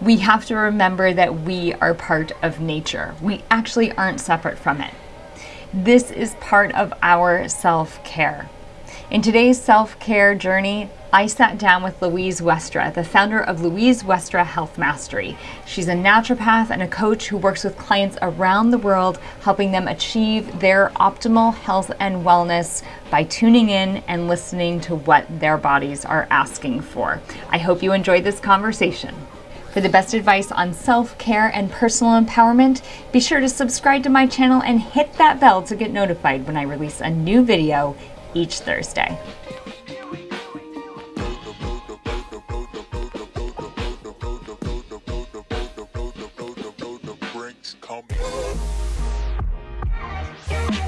we have to remember that we are part of nature. We actually aren't separate from it. This is part of our self care. In today's self care journey, I sat down with Louise Westra, the founder of Louise Westra Health Mastery. She's a naturopath and a coach who works with clients around the world, helping them achieve their optimal health and wellness by tuning in and listening to what their bodies are asking for. I hope you enjoyed this conversation. For the best advice on self care and personal empowerment, be sure to subscribe to my channel and hit that bell to get notified when I release a new video each Thursday.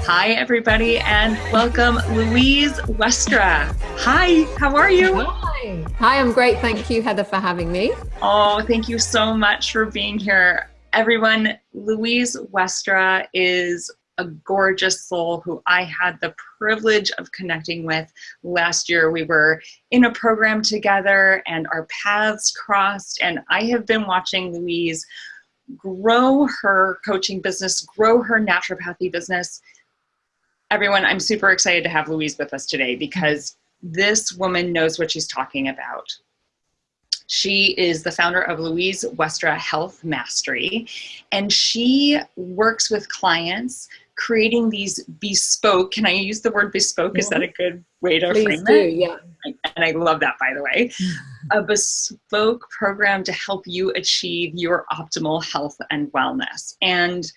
Hi, everybody, and welcome, Louise Westra. Hi, how are you? Hi. I'm great. Thank you, Heather, for having me. Oh, thank you so much for being here. Everyone, Louise Westra is a gorgeous soul who I had the privilege of connecting with last year. We were in a program together and our paths crossed, and I have been watching Louise grow her coaching business, grow her naturopathy business. Everyone, I'm super excited to have Louise with us today because this woman knows what she's talking about. She is the founder of Louise Westra Health Mastery, and she works with clients creating these bespoke, can I use the word bespoke? Is that a mm-hmm. good way to Please frame do, it? Yeah. And I love that, by the way. a bespoke program to help you achieve your optimal health and wellness. And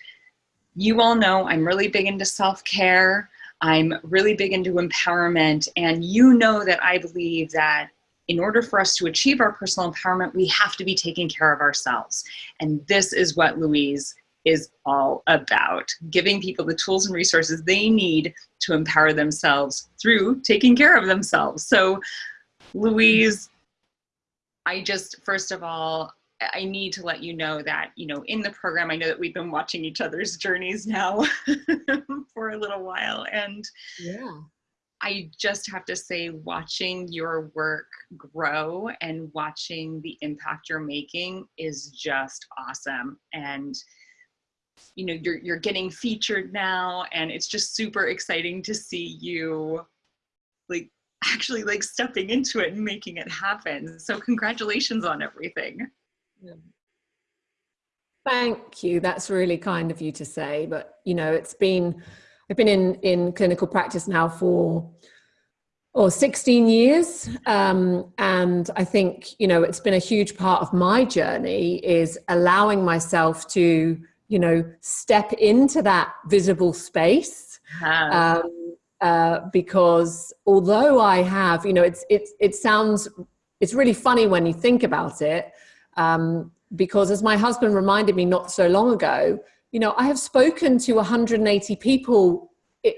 you all know I'm really big into self-care. I'm really big into empowerment. And you know that I believe that in order for us to achieve our personal empowerment, we have to be taking care of ourselves. And this is what Louise is all about giving people the tools and resources they need to empower themselves through taking care of themselves. So, Louise, I just, first of all, I need to let you know that, you know, in the program, I know that we've been watching each other's journeys now for a little while. And yeah. I just have to say, watching your work grow and watching the impact you're making is just awesome. And you know you're you're getting featured now and it's just super exciting to see you like actually like stepping into it and making it happen so congratulations on everything thank you that's really kind of you to say but you know it's been i've been in in clinical practice now for or 16 years um, and i think you know it's been a huge part of my journey is allowing myself to you know, step into that visible space. Um, uh, because although I have, you know, it's, it's, it sounds, it's really funny when you think about it. Um, because as my husband reminded me not so long ago, you know, I have spoken to 180 people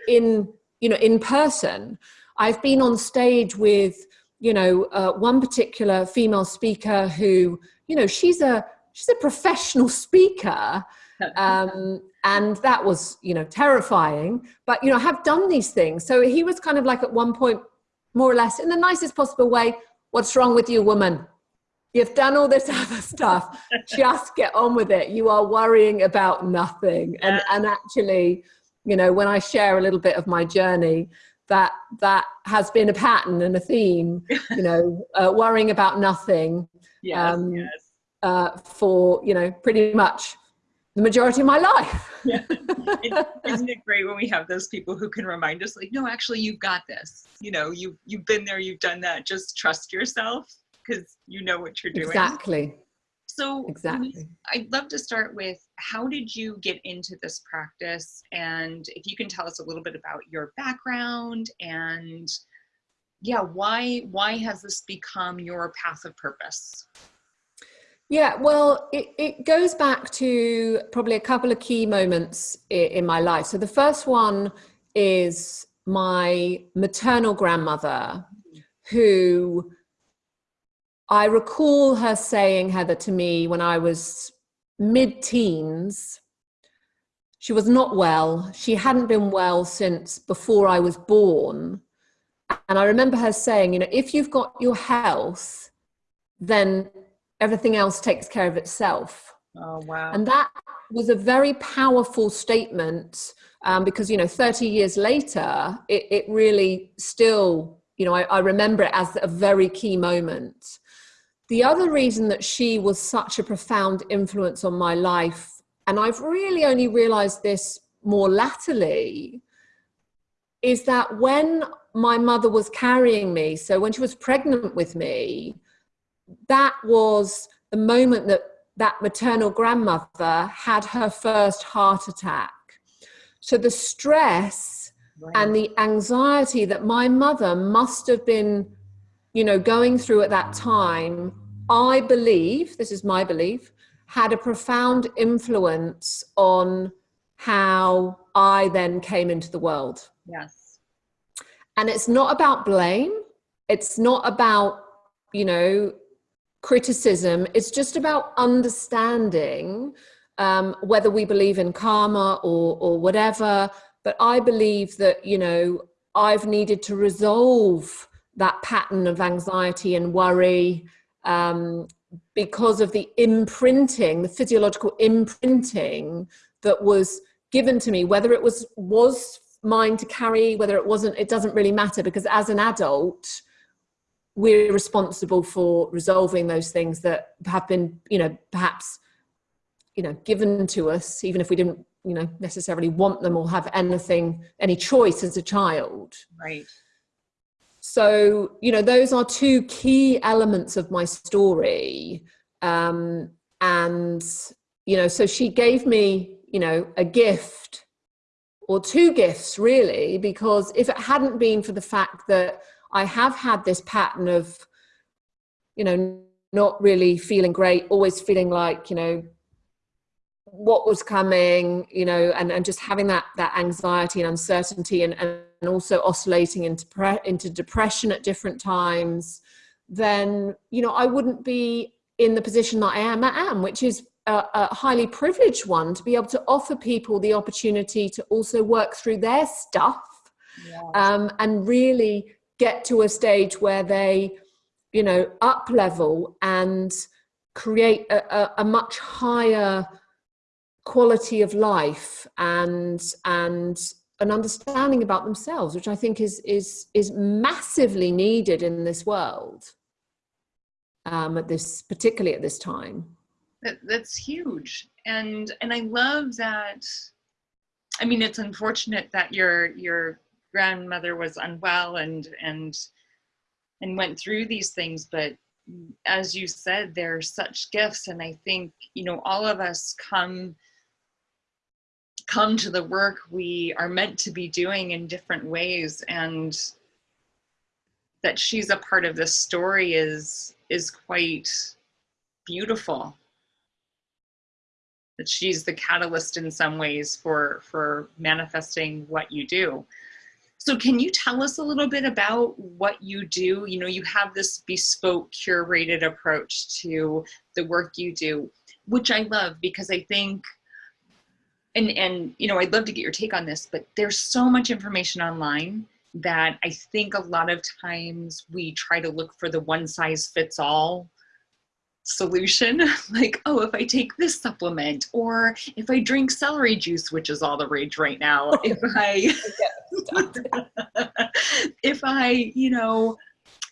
in, you know, in person. I've been on stage with, you know, uh, one particular female speaker who, you know, she's a, she's a professional speaker um, and that was you know terrifying. But you know I have done these things. So he was kind of like at one point more or less in the nicest possible way what's wrong with you woman you've done all this other stuff just get on with it you are worrying about nothing and and actually you know when i share a little bit of my journey that that has been a pattern and a theme you know uh, worrying about nothing yes, um, yes. Uh, for you know pretty much the majority of my life. yeah. Isn't it great when we have those people who can remind us like, no, actually you've got this. You know, you you've been there, you've done that. Just trust yourself because you know what you're doing. Exactly. So exactly. I'd love to start with how did you get into this practice? And if you can tell us a little bit about your background and yeah, why why has this become your path of purpose? Yeah, well, it, it goes back to probably a couple of key moments in, in my life. So the first one is my maternal grandmother, who I recall her saying, Heather, to me when I was mid teens. She was not well. She hadn't been well since before I was born. And I remember her saying, you know, if you've got your health, then everything else takes care of itself. Oh, wow. And that was a very powerful statement um, because, you know, 30 years later, it, it really still, you know, I, I remember it as a very key moment. The other reason that she was such a profound influence on my life, and I've really only realized this more latterly, is that when my mother was carrying me, so when she was pregnant with me, that was the moment that that maternal grandmother had her first heart attack. So the stress right. and the anxiety that my mother must have been, you know, going through at that time, I believe, this is my belief, had a profound influence on how I then came into the world. Yes. And it's not about blame. It's not about, you know, criticism. It's just about understanding um, whether we believe in karma or, or whatever. But I believe that, you know, I've needed to resolve that pattern of anxiety and worry um, because of the imprinting, the physiological imprinting that was given to me, whether it was was mine to carry, whether it wasn't, it doesn't really matter because as an adult, we're responsible for resolving those things that have been, you know, perhaps, you know, given to us, even if we didn't, you know, necessarily want them or have anything, any choice as a child. Right. So, you know, those are two key elements of my story. Um, and, you know, so she gave me, you know, a gift or two gifts really, because if it hadn't been for the fact that I have had this pattern of, you know, not really feeling great, always feeling like, you know, what was coming, you know, and, and just having that, that anxiety and uncertainty and, and also oscillating into, into depression at different times, then, you know, I wouldn't be in the position that I am, I am, which is a, a highly privileged one to be able to offer people the opportunity to also work through their stuff yeah. um, and really get to a stage where they, you know, up level and create a, a, a much higher quality of life and and an understanding about themselves, which I think is is is massively needed in this world. Um, at this, particularly at this time. That, that's huge, and and I love that. I mean, it's unfortunate that your your grandmother was unwell and and and went through these things but as you said they're such gifts and i think you know all of us come come to the work we are meant to be doing in different ways and that she's a part of this story is is quite beautiful that she's the catalyst in some ways for for manifesting what you do so can you tell us a little bit about what you do? You know, you have this bespoke curated approach to the work you do, which I love because I think and and you know, I'd love to get your take on this, but there's so much information online that I think a lot of times we try to look for the one size fits all solution. Like oh if i take this supplement or if i drink celery juice which is all the rage right now if i if i you know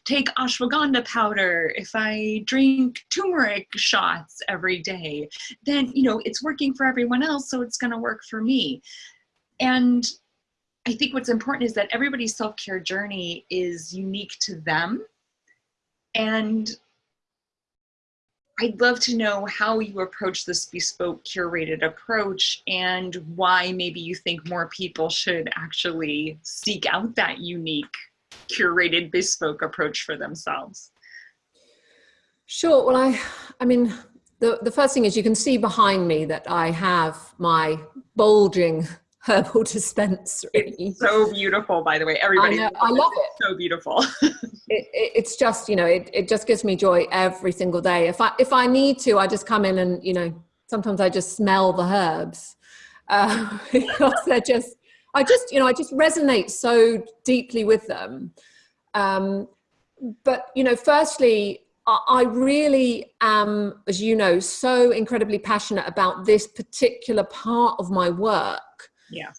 take ashwagandha powder. If i drink turmeric shots every day then you know it's working for everyone else so it's going to work for me. And i think what's important is that everybody's self-care journey is unique to them. And I'd love to know how you approach this bespoke curated approach and why maybe you think more people should actually seek out that unique curated bespoke approach for themselves. Sure. Well, I, I mean, the, the first thing is you can see behind me that I have my bulging herbal dispensary. It's so beautiful, by the way. Everybody, I, know, I love it. So beautiful. it, it, it's just you know, it, it just gives me joy every single day. If I if I need to, I just come in and you know, sometimes I just smell the herbs uh, because they're just. I just you know I just resonate so deeply with them. Um, but you know, firstly, I really am, as you know, so incredibly passionate about this particular part of my work. Yeah.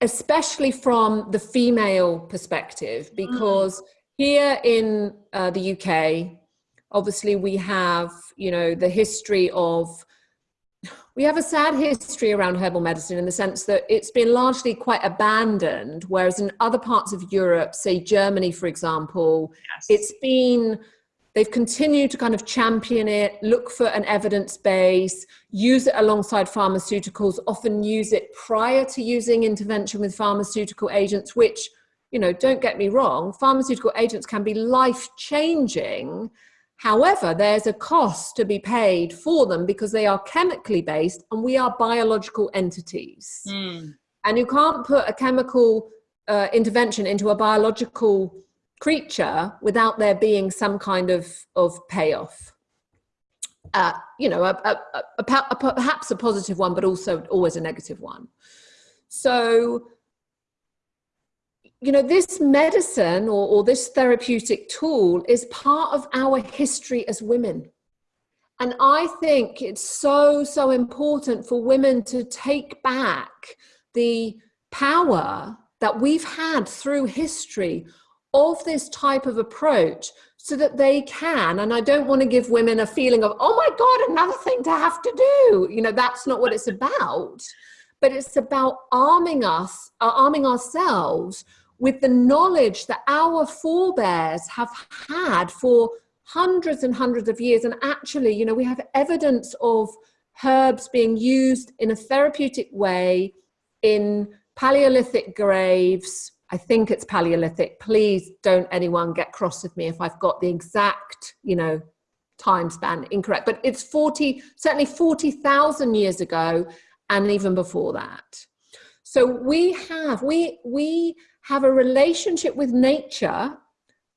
Especially from the female perspective, mm. because mm. here in uh, the UK, obviously we have, you know, the history of we have a sad history around herbal medicine in the sense that it's been largely quite abandoned, whereas in other parts of Europe, say Germany, for example, yes. it's been, they've continued to kind of champion it, look for an evidence base, use it alongside pharmaceuticals, often use it prior to using intervention with pharmaceutical agents, which, you know, don't get me wrong, pharmaceutical agents can be life changing However, there's a cost to be paid for them because they are chemically based and we are biological entities. Mm. And you can't put a chemical uh, intervention into a biological creature without there being some kind of, of payoff. Uh, you know, a, a, a, perhaps a positive one, but also always a negative one. So you know, this medicine or, or this therapeutic tool is part of our history as women. And I think it's so, so important for women to take back the power that we've had through history of this type of approach so that they can and i don't want to give women a feeling of oh my god another thing to have to do you know that's not what it's about but it's about arming us uh, arming ourselves with the knowledge that our forebears have had for hundreds and hundreds of years. And actually, you know, we have evidence of herbs being used in a therapeutic way in Paleolithic graves. I think it's Paleolithic. Please don't anyone get cross with me if I've got the exact, you know, time span incorrect. But it's 40, certainly 40,000 years ago and even before that. So we have, we, we have a relationship with nature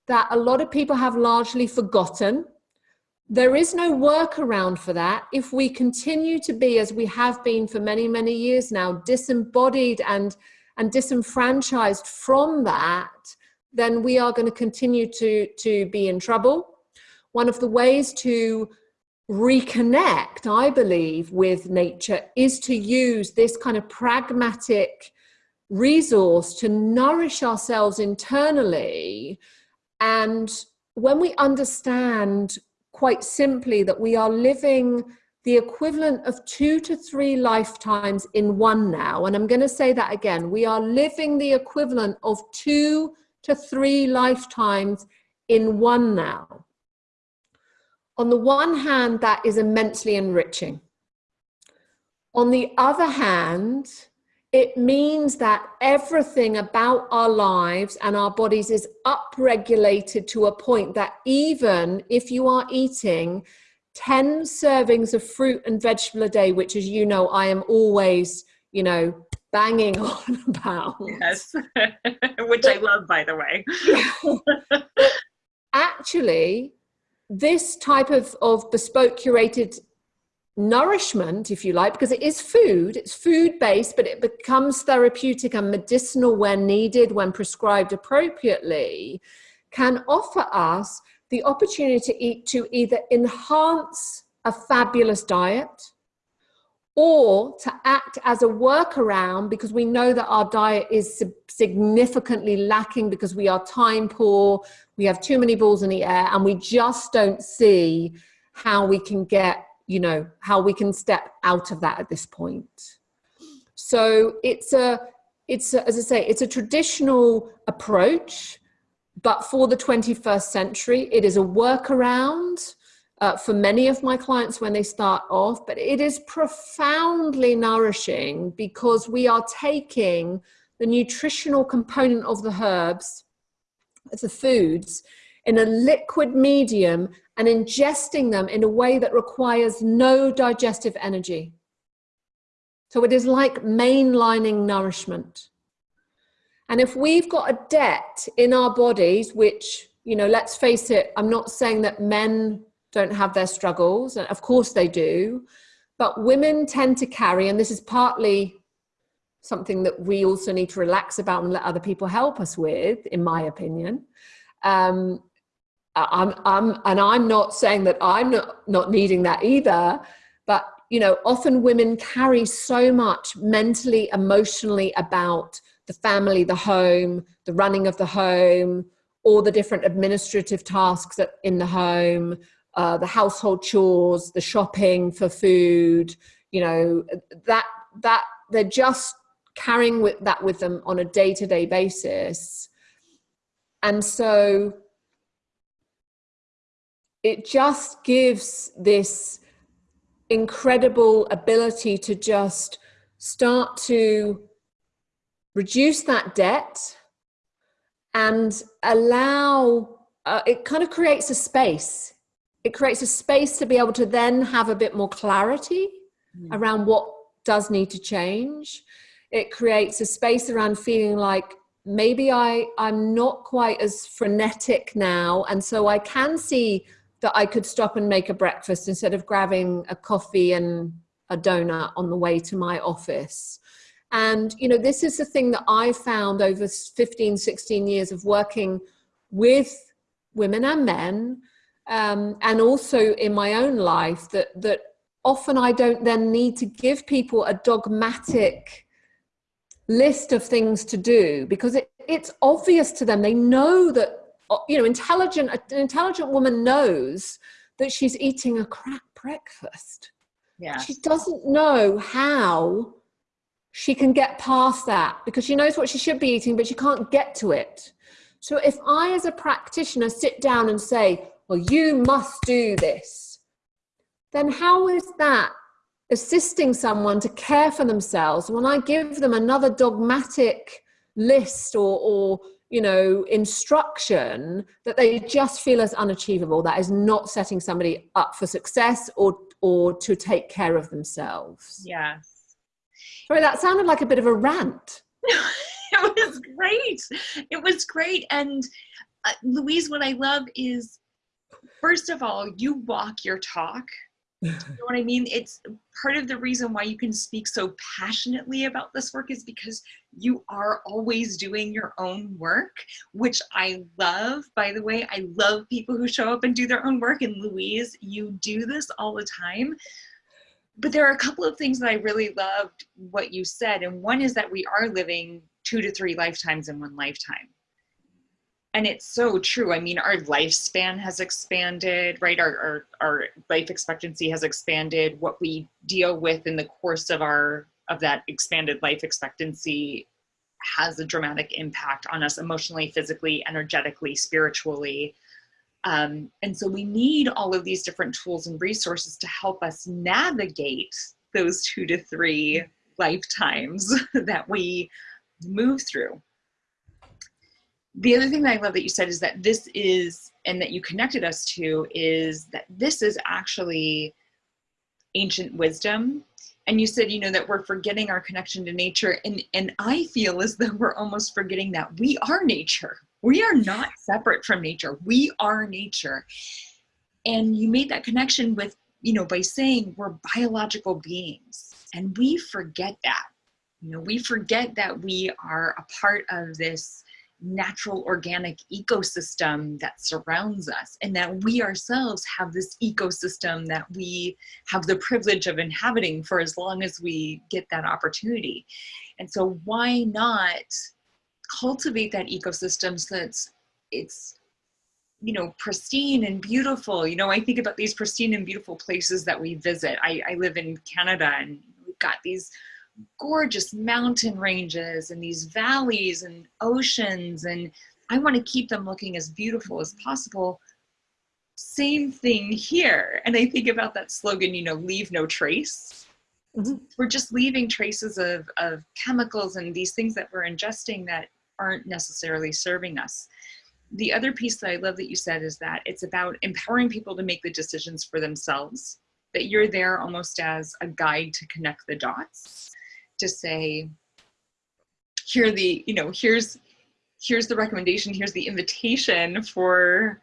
that a lot of people have largely forgotten. There is no workaround for that. If we continue to be, as we have been for many, many years now, disembodied and, and disenfranchised from that, then we are going to continue to, to be in trouble. One of the ways to reconnect, I believe, with nature is to use this kind of pragmatic resource to nourish ourselves internally. And when we understand quite simply that we are living the equivalent of two to three lifetimes in one now, and I'm going to say that again, we are living the equivalent of two to three lifetimes in one now. On the one hand, that is immensely enriching. On the other hand, it means that everything about our lives and our bodies is upregulated to a point that even if you are eating 10 servings of fruit and vegetable a day, which as you know, I am always, you know, banging on about. Yes, which I love, by the way. Actually, this type of, of bespoke curated nourishment, if you like, because it is food, it's food based, but it becomes therapeutic and medicinal when needed, when prescribed appropriately, can offer us the opportunity to eat to either enhance a fabulous diet or to act as a workaround because we know that our diet is significantly lacking because we are time poor, we have too many balls in the air, and we just don't see how we can get you know, how we can step out of that at this point. So it's a, it's a, as I say, it's a traditional approach, but for the 21st century, it is a workaround uh, for many of my clients when they start off, but it is profoundly nourishing because we are taking the nutritional component of the herbs, the foods, in a liquid medium and ingesting them in a way that requires no digestive energy. So it is like mainlining nourishment. And if we've got a debt in our bodies, which, you know, let's face it, I'm not saying that men don't have their struggles, and of course they do, but women tend to carry, and this is partly something that we also need to relax about and let other people help us with, in my opinion. Um, I'm, I'm, and I'm not saying that I'm not, not needing that either, but you know, often women carry so much mentally, emotionally about the family, the home, the running of the home, all the different administrative tasks in the home, uh, the household chores, the shopping for food, you know, that, that they're just carrying with that with them on a day-to-day -day basis. And so it just gives this incredible ability to just start to reduce that debt and allow, uh, it kind of creates a space. It creates a space to be able to then have a bit more clarity mm. around what does need to change. It creates a space around feeling like maybe I, I'm not quite as frenetic now. And so I can see that I could stop and make a breakfast instead of grabbing a coffee and a donut on the way to my office. And, you know, this is the thing that I found over 15, 16 years of working with women and men, um, and also in my own life that, that often I don't then need to give people a dogmatic list of things to do because it, it's obvious to them. They know that you know, intelligent, an intelligent woman knows that she's eating a crap breakfast. Yeah. She doesn't know how she can get past that because she knows what she should be eating, but she can't get to it. So if I, as a practitioner, sit down and say, well, you must do this, then how is that assisting someone to care for themselves when I give them another dogmatic list or, or you know, instruction that they just feel as unachievable. That is not setting somebody up for success or, or to take care of themselves. Yes. Sorry, that sounded like a bit of a rant. it was great. It was great. And uh, Louise, what I love is, first of all, you walk your talk you know what I mean? It's part of the reason why you can speak so passionately about this work is because you are always doing your own work, which I love. By the way, I love people who show up and do their own work. And Louise, you do this all the time. But there are a couple of things that I really loved what you said. And one is that we are living two to three lifetimes in one lifetime and it's so true. I mean, our lifespan has expanded, right? Our, our, our life expectancy has expanded. What we deal with in the course of our of that expanded life expectancy has a dramatic impact on us emotionally, physically, energetically, spiritually. Um, and so we need all of these different tools and resources to help us navigate those two to three lifetimes that we move through the other thing that I love that you said is that this is, and that you connected us to, is that this is actually ancient wisdom. And you said, you know, that we're forgetting our connection to nature. And, and I feel as though we're almost forgetting that we are nature. We are not separate from nature. We are nature. And you made that connection with, you know, by saying we're biological beings. And we forget that. You know, we forget that we are a part of this natural organic ecosystem that surrounds us and that we ourselves have this ecosystem that we have the privilege of inhabiting for as long as we get that opportunity. And so why not cultivate that ecosystem so that it's, it's you know, pristine and beautiful. You know, I think about these pristine and beautiful places that we visit. I, I live in Canada and we've got these gorgeous mountain ranges and these valleys and oceans and I want to keep them looking as beautiful as possible. Same thing here. And I think about that slogan, you know, leave no trace. Mm -hmm. We're just leaving traces of, of chemicals and these things that we're ingesting that aren't necessarily serving us. The other piece that I love that you said is that it's about empowering people to make the decisions for themselves, that you're there almost as a guide to connect the dots to say, here the, you know, here's, here's the recommendation, here's the invitation for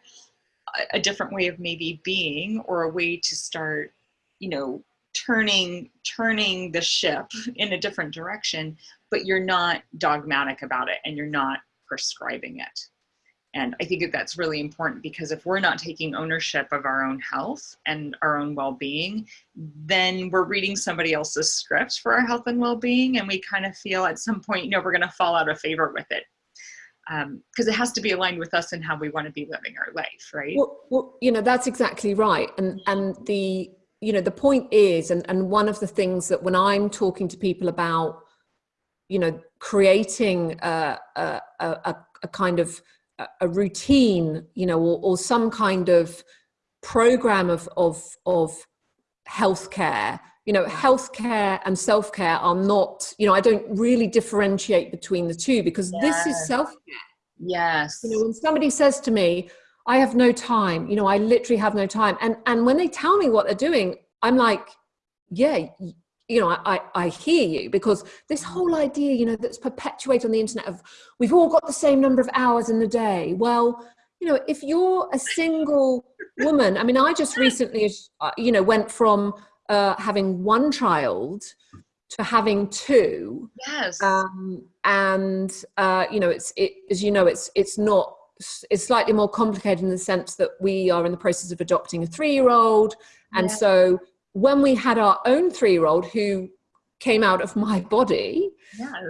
a, a different way of maybe being or a way to start, you know, turning turning the ship in a different direction but you're not dogmatic about it and you're not prescribing it And I think that that's really important because if we're not taking ownership of our own health and our own well being, then we're reading somebody else's scripts for our health and well being. And we kind of feel at some point, you know, we're going to fall out of favor with it because um, it has to be aligned with us and how we want to be living our life, right? Well, well, you know, that's exactly right. And and the you know the point is, and and one of the things that when I'm talking to people about, you know, creating a a, a, a kind of a routine, you know, or, or some kind of program of of of healthcare. You know healthcare and self-care are not you know i don't really differentiate between the two because yes. this is self-care. Yes. You know when somebody says to me i have no time you know i literally have no time and and when they tell me what they're doing i'm like yeah you know i i hear you because this whole idea you know that's perpetuated on the internet of we've all got the same number of hours in the day well you know if you're a single woman i mean i just recently uh, you know went from uh, having one child to having two. Yes. Um, and uh, you know, it's it as you know, it's it's not it's slightly more complicated in the sense that we are in the process of adopting a three-year-old, and so when we had our own three-year-old who came out of my body.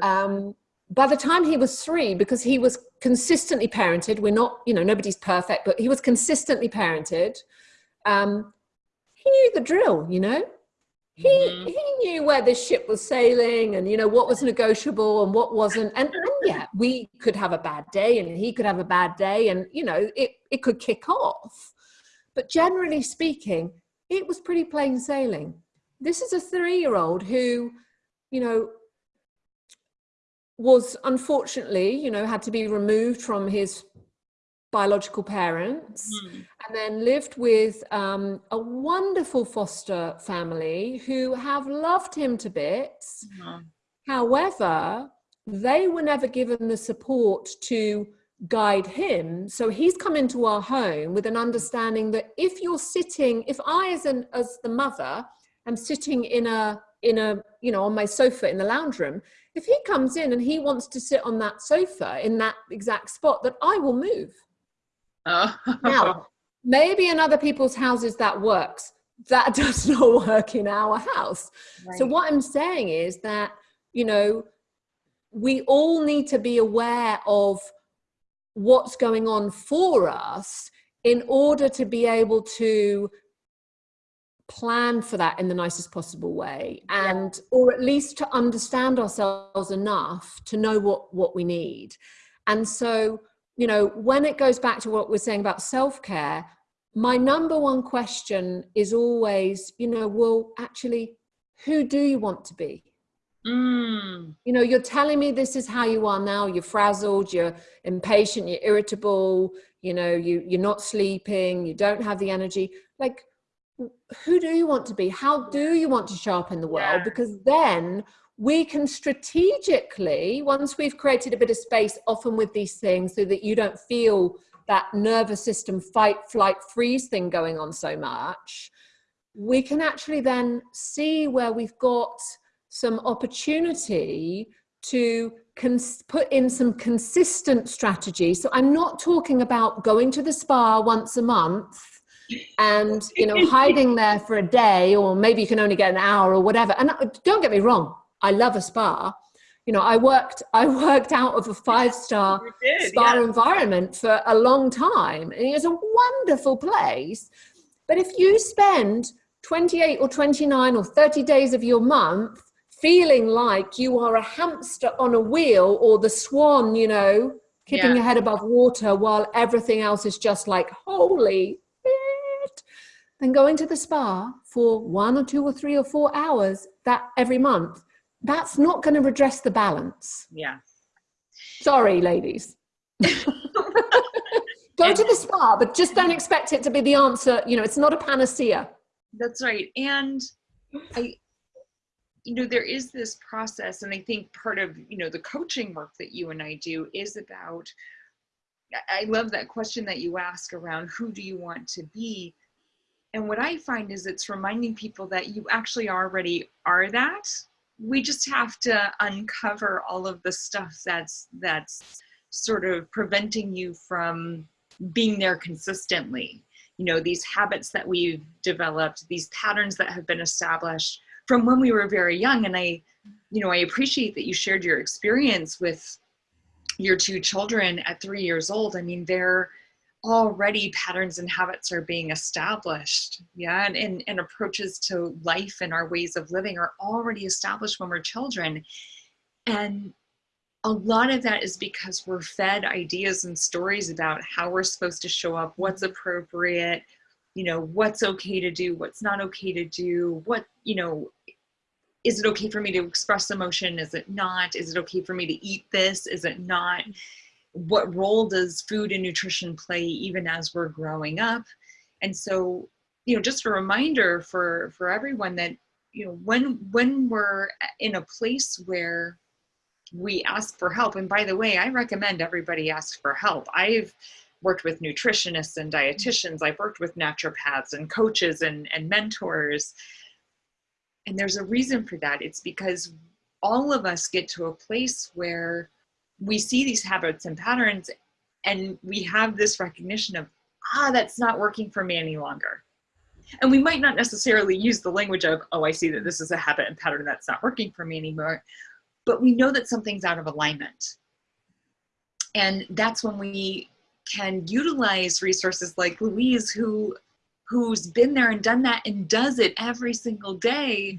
Um, by the time he was three, because he was consistently parented, we're not, you know, nobody's perfect, but he was consistently parented. Um, he knew the drill, you know. He mm-hmm. he knew where this ship was sailing and you know what was negotiable and what wasn't. And, and yeah, we could have a bad day and he could have a bad day and you know it, it could kick off. But generally speaking, it was pretty plain sailing. This is a three-year-old who, you know, was unfortunately, you know, had to be removed from his biological parents mm. and then lived with um, a wonderful foster family who have loved him to bits. Mm. However, they were never given the support to guide him. So he's come into our home with an understanding that if you're sitting, if I as an as the mother am sitting in a in a you know on my sofa in the lounge room, if he comes in and he wants to sit on that sofa in that exact spot, that I will move. Oh. now, maybe in other people's houses that works. That does not work in our house. Right. So what I'm saying is that, you know, we all need to be aware of what's going on for us in order to be able to plan for that in the nicest possible way and yeah. or at least to understand ourselves enough to know what what we need and so you know, when it goes back to what we're saying about self care, my number one question is always, you know, well, actually, who do you want to be? Mm. You know, you're telling me this is how you are now. You're frazzled, you're impatient, you're irritable, you know, you, you're not sleeping, you don't have the energy. Like, who do you want to be? How do you want to show up in the world? Yeah. Because then we can strategically, once we've created a bit of space, often with these things, so that you don't feel that nervous system fight, flight, freeze thing going on so much, we can actually then see where we've got some opportunity to put in some consistent strategy. So I'm not talking about going to the spa once a month and you know hiding there for a day or maybe you can only get an hour or whatever and uh, don't get me wrong I love a spa. You know, I worked I worked out of a five star spa yeah. environment for a long time, and it's a wonderful place. But if you spend 28 or 29 or 30 days of your month feeling like you are a hamster on a wheel or the swan, you know, keeping yeah. your head above water while everything else is just like, holy shit, then going to the spa for one or two or three or four hours that every month that's not going to redress the balance. Yeah. Sorry, ladies. Go to the spa, but just don't expect it to be the answer. You know, it's not a panacea. That's right. And I, you know, there is this process, and I think part of, you know, the coaching work that you and I do is about, I love that question that you ask around who do you want to be? And what I find is it's reminding people that you actually already are that we just have to uncover all of the stuff that's that's sort of preventing you from being there consistently you know these habits that we've developed these patterns that have been established from when we were very young and i you know i appreciate that you shared your experience with your two children at three years old. I mean they're already patterns and habits are being established yeah and, and, and approaches to life and our ways of living are already established when we're children. And a lot of that is because we're fed ideas and stories about how we're supposed to show up what's appropriate you know what's okay to do what's not okay to do what you know is it okay for me to express emotion? Is it not? Is it okay for me to eat this? Is it not? What role does food and nutrition play even as we're growing up? And so you know just a reminder for for everyone that you know when when we're in a place where we ask for help and by the way i recommend everybody ask for help. I've worked with nutritionists and dietitians. I've worked with naturopaths and coaches and, and mentors and there's a reason for that. It's because all of us get to a place where we see these habits and patterns and we have this recognition of ah that's not working for me any longer. And we might not necessarily use the language of oh i see that this is a habit and pattern that's not working for me anymore. But we know that something's out of alignment. And that's when we can utilize resources like louise who who's been there and done that and does it every single day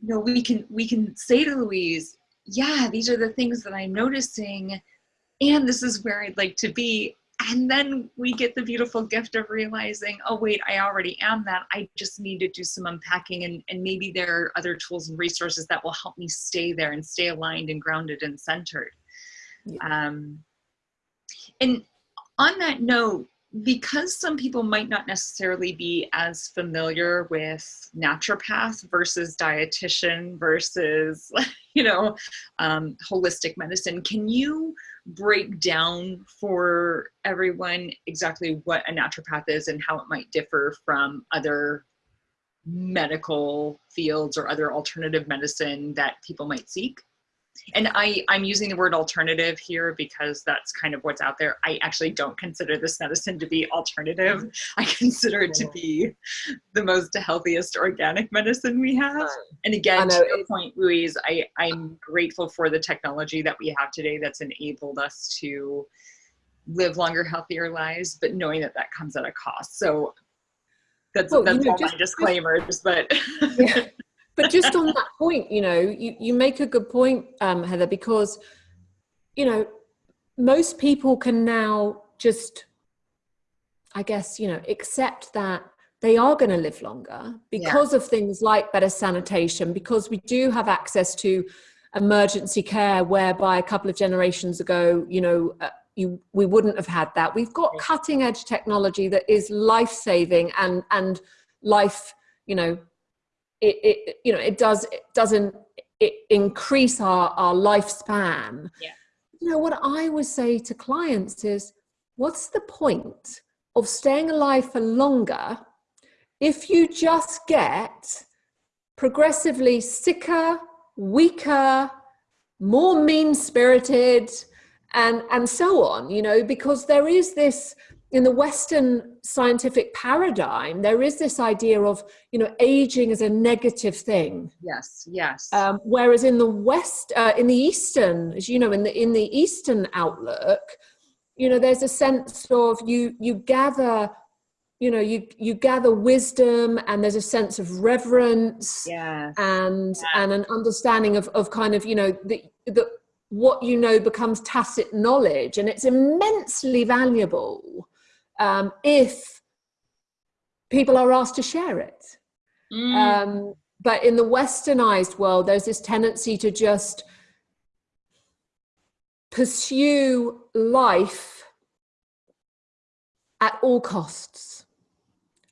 you know we can we can say to louise yeah, these are the things that I'm noticing, and this is where I'd like to be. And then we get the beautiful gift of realizing, oh, wait, I already am that. I just need to do some unpacking, and, and maybe there are other tools and resources that will help me stay there and stay aligned and grounded and centered. Yeah. Um, and on that note, because some people might not necessarily be as familiar with naturopath versus dietitian versus you know um, holistic medicine can you break down for everyone exactly what a naturopath is and how it might differ from other medical fields or other alternative medicine that people might seek and I, I'm using the word alternative here because that's kind of what's out there. I actually don't consider this medicine to be alternative. I consider it to be the most healthiest organic medicine we have. And again, to your point, Louise, I, I'm grateful for the technology that we have today that's enabled us to live longer, healthier lives, but knowing that that comes at a cost. So that's, well, that's you know, all just, my disclaimers, but. Yeah but just on that point, you know, you, you make a good point, um, Heather, because, you know, most people can now just, I guess, you know, accept that they are going to live longer because yeah. of things like better sanitation, because we do have access to emergency care, whereby a couple of generations ago, you know, uh, you, we wouldn't have had that. We've got cutting edge technology that is life saving and, and life, you know, it, it you know it does it doesn't it increase our our lifespan. Yeah. You know what i would say to clients is what's the point of staying alive for longer if you just get progressively sicker weaker more mean spirited and and so on you know because there is this in the Western scientific paradigm, there is this idea of, you know, aging as a negative thing. Yes, yes. Um, whereas in the West, uh, in the Eastern, as you know, in the in the Eastern outlook, you know, there's a sense of you you gather, you know, you you gather wisdom, and there's a sense of reverence, yes. and and an understanding of of kind of, you know, the the what you know becomes tacit knowledge, and it's immensely valuable um, if people are asked to share it. Mm. Um, but in the westernized world, there's this tendency to just pursue life at all costs.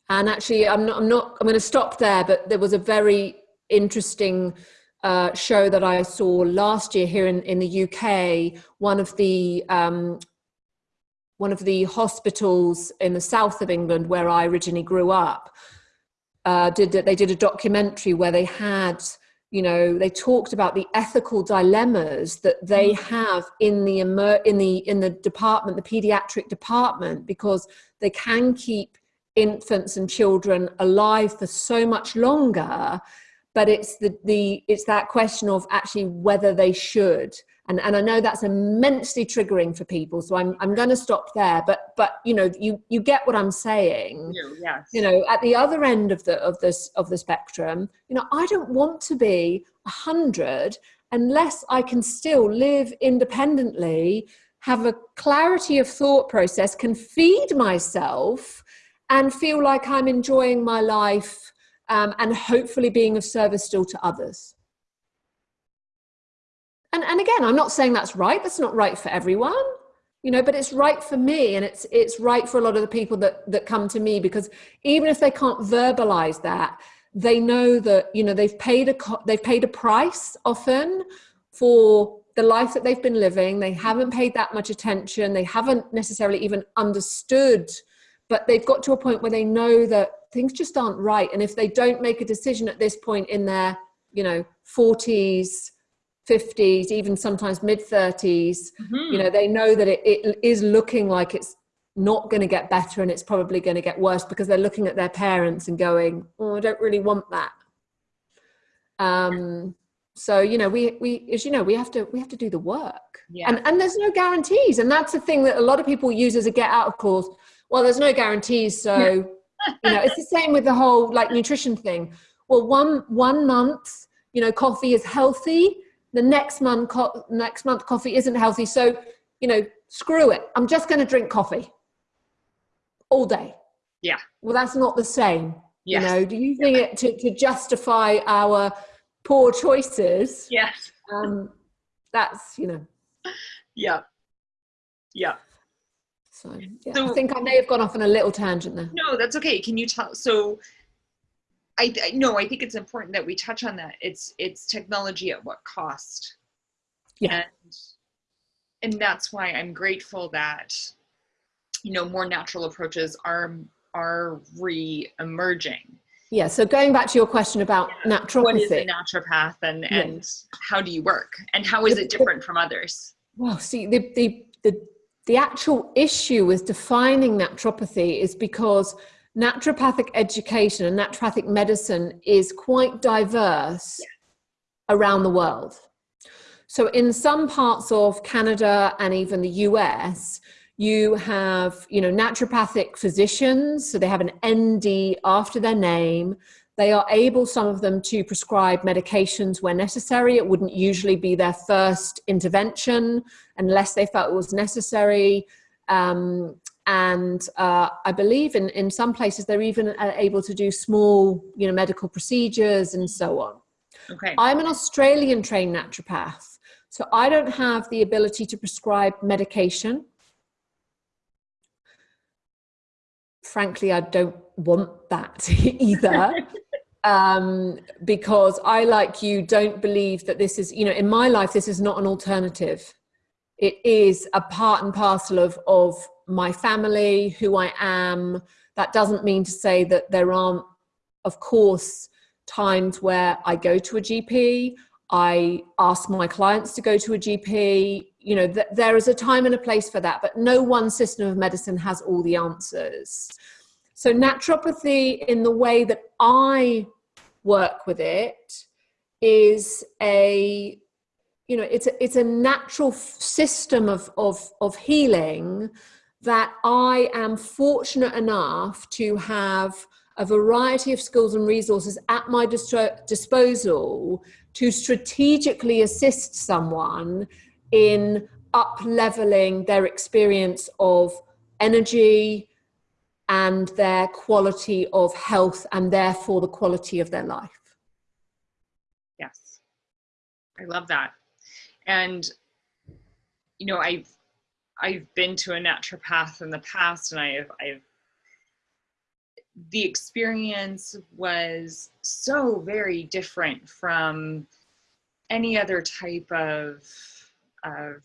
And actually, I'm not, I'm not, I'm going to stop there, but there was a very interesting uh, show that I saw last year here in, in the UK. One of the um, one of the hospitals in the south of England where I originally grew up, uh, did they did a documentary where they had you know they talked about the ethical dilemmas that they mm. have in the in the in the department the pediatric department because they can keep infants and children alive for so much longer but it's the the it's that question of actually whether they should and and I know that's immensely triggering for people so I'm I'm going to stop there but but you know you you get what I'm saying yes. you know at the other end of the of this of the spectrum you know I don't want to be a hundred unless I can still live independently have a clarity of thought process can feed myself and feel like I'm enjoying my life um, and hopefully being of service still to others and and again i'm not saying that's right that's not right for everyone you know but it's right for me and it's it's right for a lot of the people that that come to me because even if they can't verbalize that they know that you know they've paid a they've paid a price often for the life that they've been living. They haven't paid that much attention. They haven't necessarily even understood but they've got to a point where they know that things just aren't right. And if they don't make a decision at this point in their you know 40s 50s, even sometimes mid 30s, mm-hmm. you know, they know that it, it is looking like it's not going to get better and it's probably going to get worse because they're looking at their parents and going, oh, I don't really want that. Um, so, you know, we, we, as you know, we have to, we have to do the work yeah. and, and there's no guarantees. And that's the thing that a lot of people use as a get out of course. Well, there's no guarantees. So, you know, it's the same with the whole like nutrition thing. Well, one, one month, you know, coffee is healthy the next month co- next month coffee isn't healthy so you know screw it i'm just going to drink coffee all day yeah well that's not the same yes. you know do you think yeah. it to, to justify our poor choices yes um that's you know yeah yeah so, yeah, so, I think I may have gone off on a little tangent there. No, that's okay. Can you tell? So I, I no, I think it's important that we touch on that. It's it's technology at what cost? Yeah. And and that's why I'm grateful that you know more natural approaches are are re-emerging. Yeah, so going back to your question about yeah. naturopathy. What is a naturopath and, yeah. and how do you work? And how is it different from others? Well, see, the, the, the, the actual issue with defining naturopathy is because naturopathic education and naturopathic medicine is quite diverse around the world. So in some parts of Canada and even the US, you have, you know, naturopathic physicians, so they have an ND after their name. They are able, some of them, to prescribe medications where necessary. It wouldn't usually be their first intervention unless they felt it was necessary. Um, and uh, I believe in, in some places they're even uh, able to do small, you know, medical procedures and so on. Okay. I'm an Australian trained naturopath, so I don't have the ability to prescribe medication. Frankly, I don't want that either. um, because I, like you, don't believe that this is, you know, in my life, this is not an alternative. It is a part and parcel of, of my family, who I am. That doesn't mean to say that there aren't, of course, times where I go to a GP, I ask my clients to go to a GP. You know, th there is a time and a place for that, but no one system of medicine has all the answers. So, naturopathy, in the way that I work with it, is a you know it's a, it's a natural system of, of, of healing that I am fortunate enough to have a variety of skills and resources at my dis disposal to strategically assist someone in up leveling their experience of energy and their quality of health and therefore the quality of their life. Yes, I love that. And, you know, I've I've been to a naturopath in the past and I have, I've, the experience was so very different from any other type of, of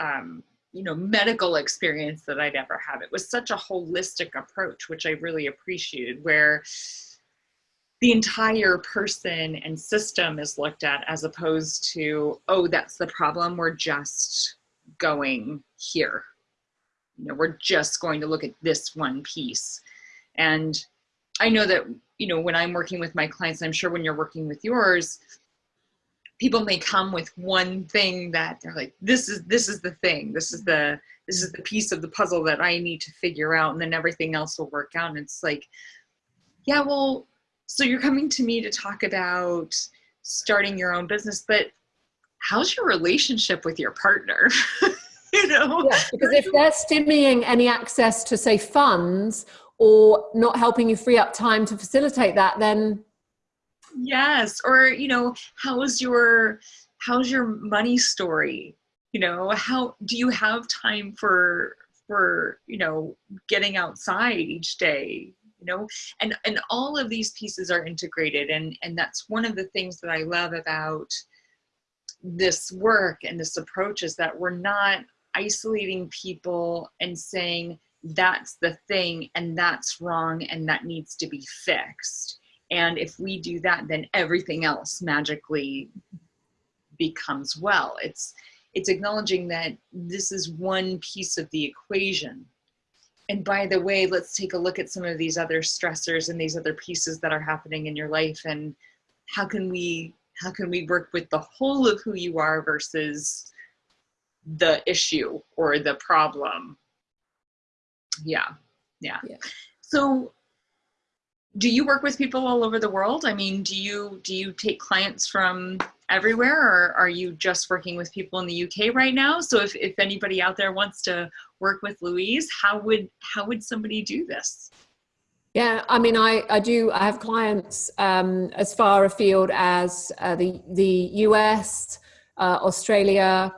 um, you know, medical experience that I'd ever had. It was such a holistic approach, which I really appreciated, where the entire person and system is looked at as opposed to, oh, that's the problem. We're just going here. You know, we're just going to look at this one piece. And I know that, you know, when I'm working with my clients, I'm sure when you're working with yours, people may come with one thing that they're like, this is, this is the thing. This is the, this is the piece of the puzzle that I need to figure out. And then everything else will work out. And it's like, yeah, well, so you're coming to me to talk about starting your own business, but how's your relationship with your partner? you know? Yeah, because if they're stymieing any access to say funds or not helping you free up time to facilitate that, then yes. Or, you know, how's your how's your money story? You know, how do you have time for for, you know, getting outside each day? Know? And and all of these pieces are integrated and and that's one of the things that i love about this work and this approach is that we're not isolating people and saying that's the thing and that's wrong and that needs to be fixed. And if we do that then everything else magically becomes well. It's it's acknowledging that this is one piece of the equation and by the way, let's take a look at some of these other stressors and these other pieces that are happening in your life and how can we how can we work with the whole of who you are versus the issue or the problem. Yeah. Yeah. yeah. So do you work with people all over the world? I mean, do you do you take clients from everywhere or are you just working with people in the UK right now? So if, if anybody out there wants to work with Louise, how would how would somebody do this? Yeah, I mean, I, I do, I have clients um, as far afield as uh, the, the US, uh, Australia.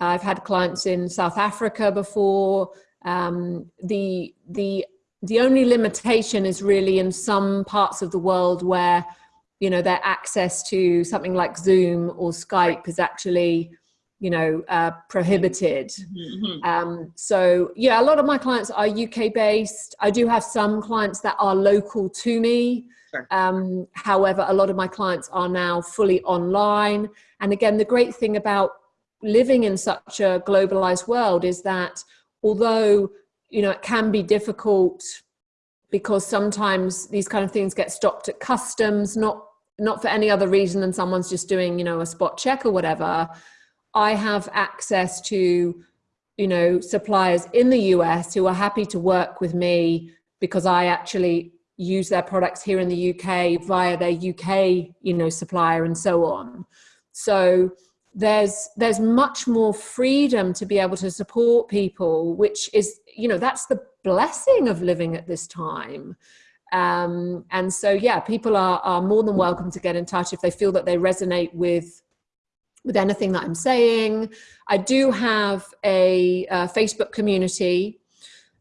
I've had clients in South Africa before. Um, the, the the only limitation is really in some parts of the world where you know their access to something like zoom or skype is actually you know uh, prohibited. Mm-hmm. um, so yeah a lot of my clients are uk based i do have some clients that are local to me. Sure. um, however a lot of my clients are now fully online. And again the great thing about living in such a globalized world is that although you know, it can be difficult because sometimes these kind of things get stopped at customs, not not for any other reason than someone's just doing, you know, a spot check or whatever. I have access to, you know, suppliers in the US who are happy to work with me because I actually use their products here in the UK via their UK, you know, supplier and so on. So there's there's much more freedom to be able to support people which is you know that's the blessing of living at this time um, and so yeah people are, are more than welcome to get in touch if they feel that they resonate with with anything that i'm saying. I do have a, a facebook community.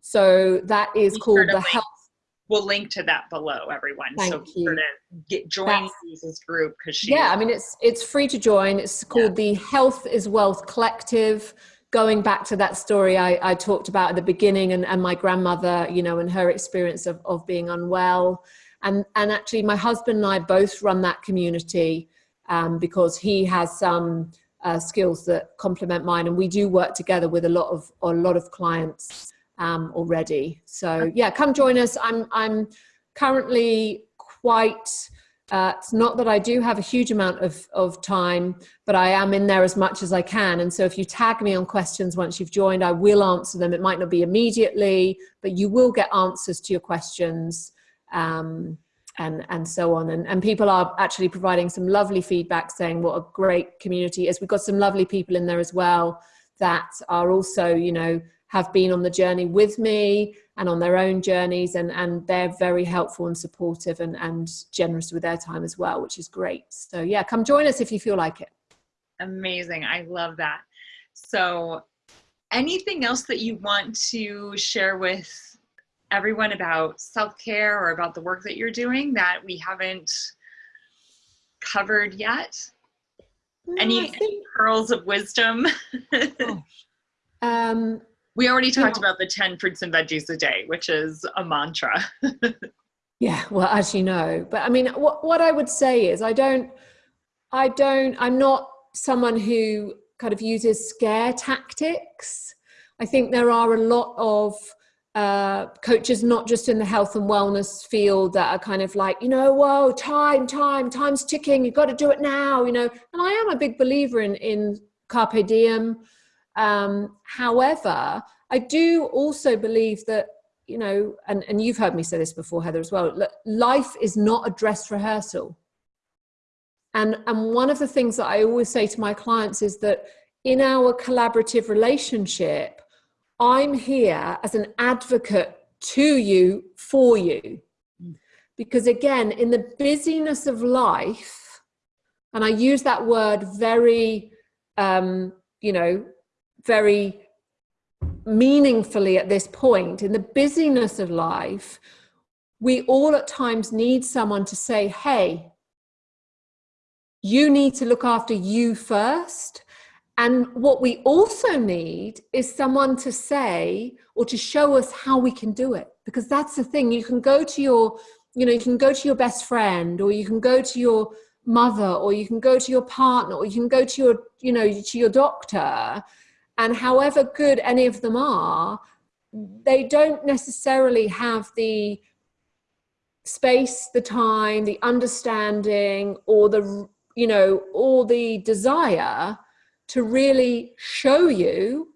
So that is called the health we'll link to that below everyone. Thank so you. to get join this group because she yeah i mean it's it's free to join. It's called yeah. the health is wealth collective going back to that story I, I talked about at the beginning and, and my grandmother you know and her experience of, of being unwell and and actually my husband and i both run that community um, because he has some uh, skills that complement mine and we do work together with a lot of a lot of clients um, already. So yeah, come join us. I'm, I'm currently quite, uh, it's not that I do have a huge amount of, of time, but I am in there as much as I can. And so if you tag me on questions once you've joined, I will answer them. It might not be immediately, but you will get answers to your questions. Um, and and so on and, and people are actually providing some lovely feedback saying what a great community is we've got some lovely people in there as well that are also you know have been on the journey with me and on their own journeys and, and they're very helpful and supportive and, and generous with their time as well, which is great. So yeah, come join us if you feel like it. Amazing. I love that. So anything else that you want to share with everyone about self-care or about the work that you're doing that we haven't covered yet? No, any, think... any pearls of wisdom? um, we already talked about the 10 fruits and veggies a day, which is a mantra. Yeah, well, as you know, but I mean, what, what I would say is I don't, I don't, I'm not someone who kind of uses scare tactics. I think there are a lot of uh, coaches, not just in the health and wellness field, that are kind of like, you know, whoa, time, time, time's ticking. You've got to do it now, you know. And I am a big believer in in carpe diem. Um, however, I do also believe that you know, and, and you've heard me say this before, Heather, as well. Life is not a dress rehearsal. And, and one of the things that I always say to my clients is that in our collaborative relationship, I'm here as an advocate to you, for you. Because again, in the busyness of life, and I use that word very, um, you know, very meaningfully at this point, in the busyness of life, we all at times need someone to say, hey, you need to look after you first. And what we also need is someone to say or to show us how we can do it. Because that's the thing, you can go to your, you know, you can go to your best friend or you can go to your mother or you can go to your partner or you can go to your, you know, to your doctor and however good any of them are, they don't necessarily have the space, the time, the understanding, or the, you know, or the desire to really show you,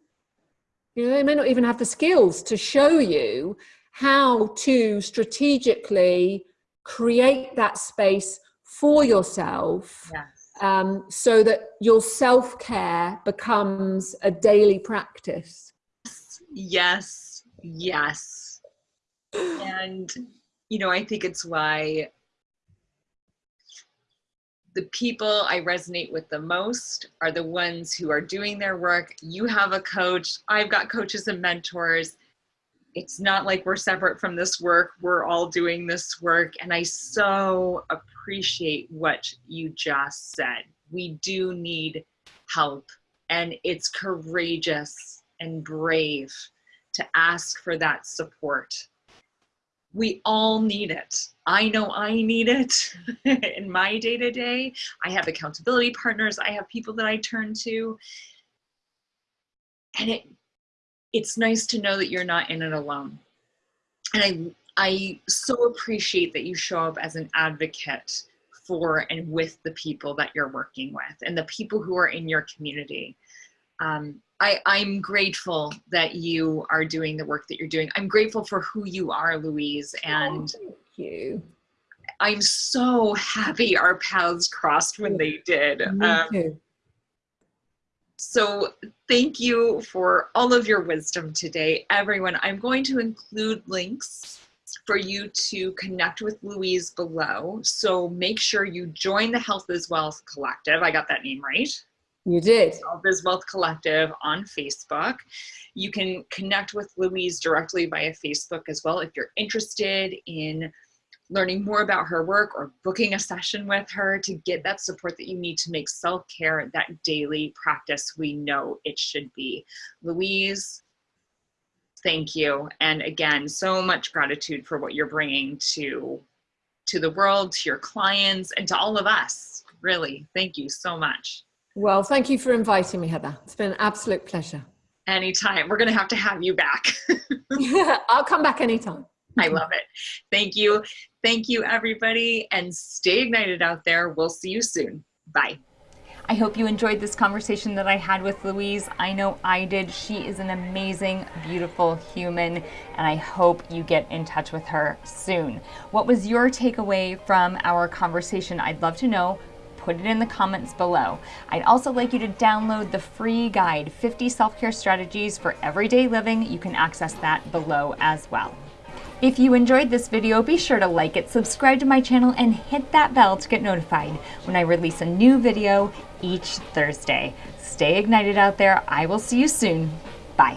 you know, they may not even have the skills to show you how to strategically create that space for yourself yeah um, so that your self care becomes a daily practice. Yes, yes. and, you know, I think it's why the people I resonate with the most are the ones who are doing their work. You have a coach, I've got coaches and mentors. It's not like we're separate from this work, we're all doing this work. And I so appreciate what you just said. We do need help, and it's courageous and brave to ask for that support. We all need it. I know I need it in my day to day. I have accountability partners, I have people that I turn to. And it it's nice to know that you're not in it alone. And I I so appreciate that you show up as an advocate for and with the people that you're working with and the people who are in your community. Um, I, I'm grateful that you are doing the work that you're doing. I'm grateful for who you are, Louise. Oh, and oh, thank you. I'm so happy our paths crossed when they did. Me um, too. So thank you for all of your wisdom today, everyone. I'm going to include links for you to connect with Louise below. So make sure you join the Health is Wealth Collective. I got that name right. You did. Health is Wealth Collective on Facebook. You can connect with Louise directly via Facebook as well if you're interested in learning more about her work or booking a session with her to get that support that you need to make self-care that daily practice we know it should be. Louise, thank you. And again, so much gratitude for what you're bringing to, to the world, to your clients, and to all of us. Really, thank you so much. Well, thank you for inviting me, Heather. It's been an absolute pleasure. Anytime. We're going to have to have you back. I'll come back anytime. I love it. Thank you. Thank you, everybody. And stay ignited out there. We'll see you soon. Bye. I hope you enjoyed this conversation that I had with Louise. I know I did. She is an amazing, beautiful human, and I hope you get in touch with her soon. What was your takeaway from our conversation? I'd love to know put it in the comments below. I'd also like you to download the free guide, 50 self-care strategies for everyday living. You can access that below as well. If you enjoyed this video, be sure to like it, subscribe to my channel, and hit that bell to get notified when I release a new video each Thursday. Stay ignited out there. I will see you soon. Bye.